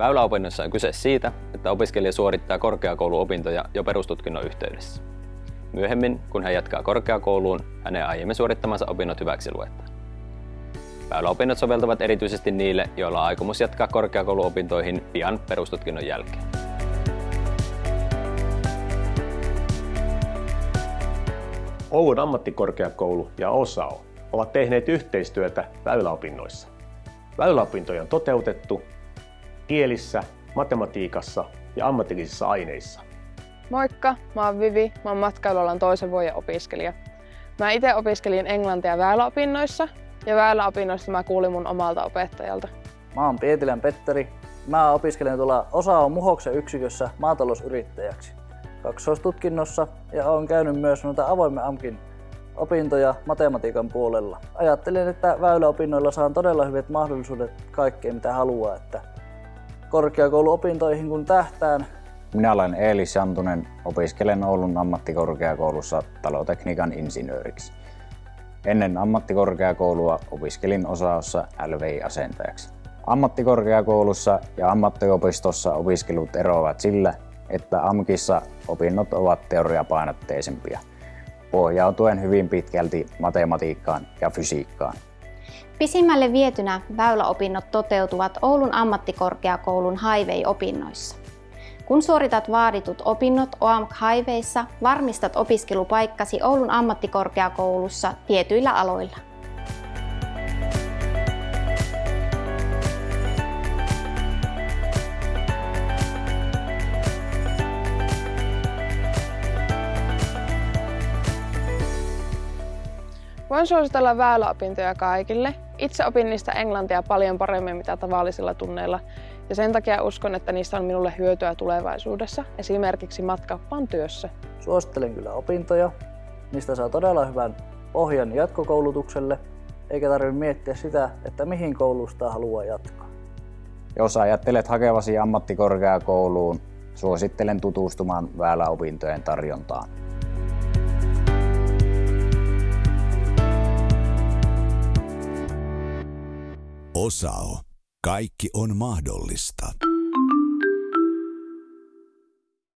Väyläopinnossa on kyse siitä, että opiskelija suorittaa korkeakouluopintoja jo perustutkinnon yhteydessä. Myöhemmin, kun hän jatkaa korkeakouluun, hänen aiemmin suorittamansa opinnot hyväksi luetaan. Väyläopinnot soveltuvat erityisesti niille, joilla on aikomus jatkaa korkeakouluopintoihin pian perustutkinnon jälkeen. Oulun ammattikorkeakoulu ja OSAO ovat tehneet yhteistyötä väyläopinnoissa. Väyläopintoja on toteutettu kielissä, matematiikassa ja ammatillisissa aineissa. Moikka, mä oon Vivi, mä oon matkailualan toisen vuoden opiskelija. Mä itse opiskelin englantia väyläopinnoissa ja väyläopinnoissa mä kuulin mun omalta opettajalta. Mä oon Pietilän Petteri. Mä opiskelen tuolla on Muhoksen yksikössä maatalousyrittäjäksi kaksoistutkinnossa ja olen käynyt myös noita avoimen AMKin opintoja matematiikan puolella. Ajattelin, että väyläopinnoilla saan todella hyvät mahdollisuudet kaikkeen mitä haluaa, että korkeakouluopintoihin kun tähtään. Minä olen Eelis Jantunen, opiskelen Oulun ammattikorkeakoulussa talotekniikan insinööriksi. Ennen ammattikorkeakoulua opiskelin osaossa LVI-asentajaksi. Ammattikorkeakoulussa ja ammattiopistossa opiskelut eroavat sillä, että AMKissa opinnot ovat teoriapainotteisempia, pohjautuen hyvin pitkälti matematiikkaan ja fysiikkaan. Pisimmälle vietynä väyläopinnot toteutuvat Oulun ammattikorkeakoulun highway-opinnoissa. Kun suoritat vaaditut opinnot OAMK Highwayssa, varmistat opiskelupaikkasi Oulun ammattikorkeakoulussa tietyillä aloilla. Voin suositella väyläopintoja kaikille. Itse opin niistä englantia paljon paremmin mitä tavallisilla tunneilla ja sen takia uskon, että niistä on minulle hyötyä tulevaisuudessa, esimerkiksi matkappaan työssä. Suosittelen kyllä opintoja. Niistä saa todella hyvän pohjan jatkokoulutukselle, eikä tarvitse miettiä sitä, että mihin koulusta haluaa jatkaa. Jos ajattelet hakevasi ammattikorkeakouluun, suosittelen tutustumaan väyläopintojen tarjontaan. Osao. Kaikki on mahdollista.